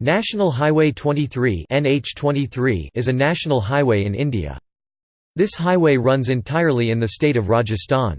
National Highway 23 NH23 is a national highway in India. This highway runs entirely in the state of Rajasthan.